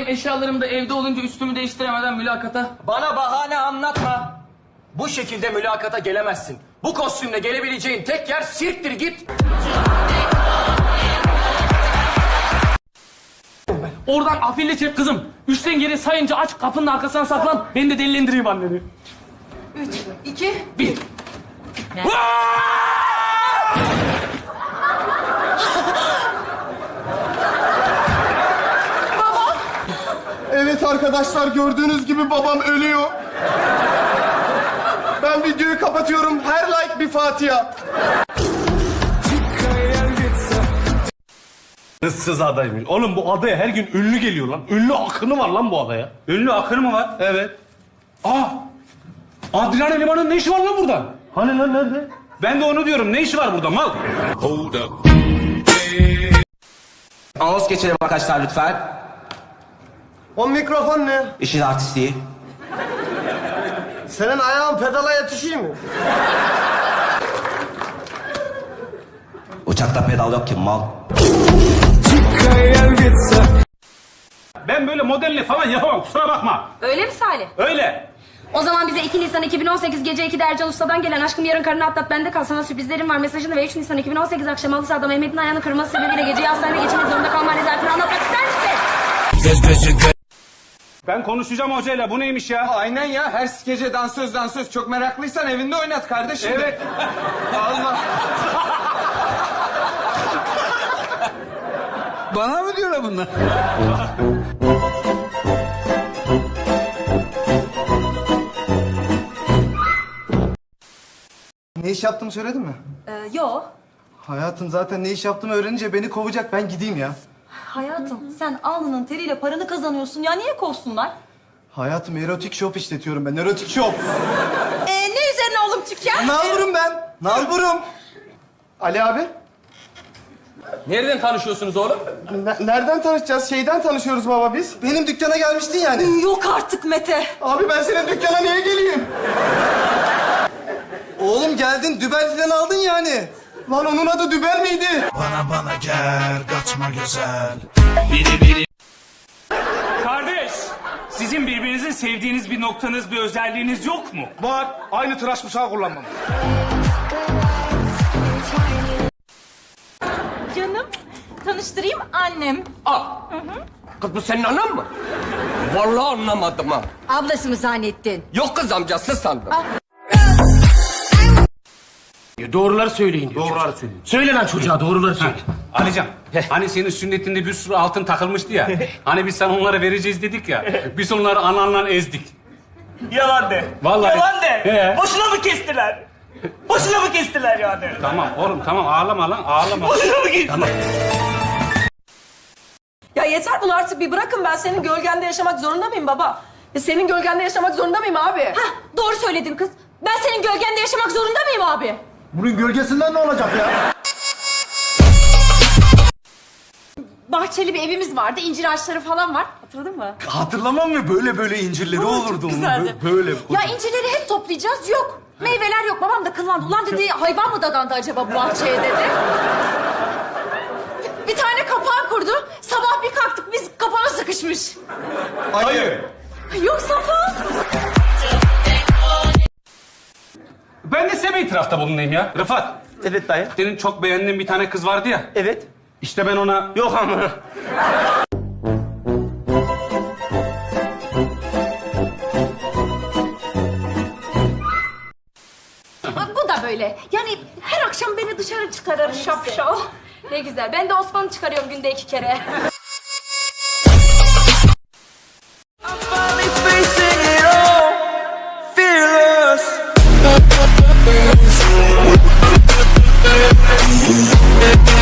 benim eşyalarım da evde olunca üstümü değiştiremeden mülakata. Bana bahane anlatma. Bu şekilde mülakata gelemezsin. Bu kostümle gelebileceğin tek yer sirktir git. Oradan afille çek kızım. Üçten geri sayınca aç kapının arkasına saklan. Ben de delilendireyim anneni. Üç, iki, Bir. Evet arkadaşlar gördüğünüz gibi babam ölüyor. Ben videoyu kapatıyorum. Her like bir Fatiha. Issız adaymış. Oğlum bu adaya her gün ünlü geliyor lan. Ünlü akını var lan bu adaya. Ünlü akını mı var? Evet. Aa! Adrian Eleman'ın ne işi var lan burada? Hani lan nerede? Ben de onu diyorum. Ne işi var burada mal? Anons geçelim arkadaşlar lütfen. O mikrofon ne? İşin artistliği. Senin ayağın pedala yetişiyor mu? Uçakta pedal yok ki mal. Ben böyle modelli falan yapamam. Kusura bakma. Öyle mi Salih? Öyle. O zaman bize 2 Nisan 2018 gece 2'de Ercan Usta'dan gelen aşkım yarın karını atlat bende kal sana sürprizlerim var mesajını ve 3 Nisan 2018 akşam halı sahada Mehmet'in ayağını kırması sebebiyle geceyi hastanede geçirmek zorunda kalma rezaletini anlatmak ister misin? Ben konuşacağım hocayla. Bu neymiş ya? Aynen ya. Her gece dansöz dansöz. Çok meraklıysan evinde oynat kardeşim. Evet. Allah. Bana mı diyorlar bunlar? Ne iş yaptığımı söyledin mi? Ee, yo. Hayatım zaten ne iş yaptığımı öğrenince beni kovacak. Ben gideyim ya. Hayatım sen alnının teriyle paranı kazanıyorsun ya niye kovsunlar? Hayatım erotik shop işletiyorum ben. Erotik shop. Ee, ne üzerine oğlum tüken? Nalburum ben. Nalburum. Ali abi. Nereden tanışıyorsunuz oğlum? ne- nereden tanışacağız? Şeyden tanışıyoruz baba biz. Benim dükkana gelmiştin yani. Yok artık Mete. Abi ben senin dükkana niye geleyim? Oğlum geldin dübel falan aldın yani. Lan onun adı dübel miydi? Bana bana gel kaçma güzel Kardeş, sizin birbirinizin sevdiğiniz bir noktanız, bir özelliğiniz yok mu? Var. Aynı tıraş bıçağı kullanmam. Canım tanıştırayım annem. Kız bu senin anan mı? Vallahi anlamadım ha. Ablası mı zannettin? Yok kız amcası sandım. Doğruları söyleyin diyor. Doğruları söyleyeyim. Söyle lan çocuğa doğruları söyle. Alican, hani senin sünnetinde bir sürü altın takılmıştı ya. hani biz sana onları vereceğiz dedik ya. Biz onları ananla ezdik. Yalan de. Vallahi. Yalan de. He. Boşuna mı kestiler? Boşuna mı kestiler yani? Tamam oğlum tamam ağlama lan ağlama. Boşuna mı kestiler? Ya yeter bunu artık bir bırakın ben senin gölgende yaşamak zorunda mıyım baba? Ya senin gölgende yaşamak zorunda mıyım abi? Hah doğru söyledin kız. Ben senin gölgende yaşamak zorunda mıyım abi? Bunun gölgesinden ne olacak ya? Bahçeli bir evimiz vardı. incir ağaçları falan var. Hatırladın mı? Hatırlamam mı? Böyle böyle incirleri olurdu onun. güzeldi. Bö- Böyle. Ya incirleri hep toplayacağız. Yok. Meyveler yok. Babam da kıllandı. Ulan dedi hayvan mı dadandı acaba bu bahçeye dedi. Bir tane kapağı kurdu. Sabah bir kalktık biz kapana sıkışmış. Hayır. Yok Safa. İtirafta bulunayım ya. Rıfat, Evet dayı. senin çok beğendiğin bir tane kız vardı ya. Evet. İşte ben ona... Yok ama. Bak bu da böyle. Yani her akşam beni dışarı çıkarır şapşal. Ne güzel. Ben de Osman'ı çıkarıyorum günde iki kere. Yeah.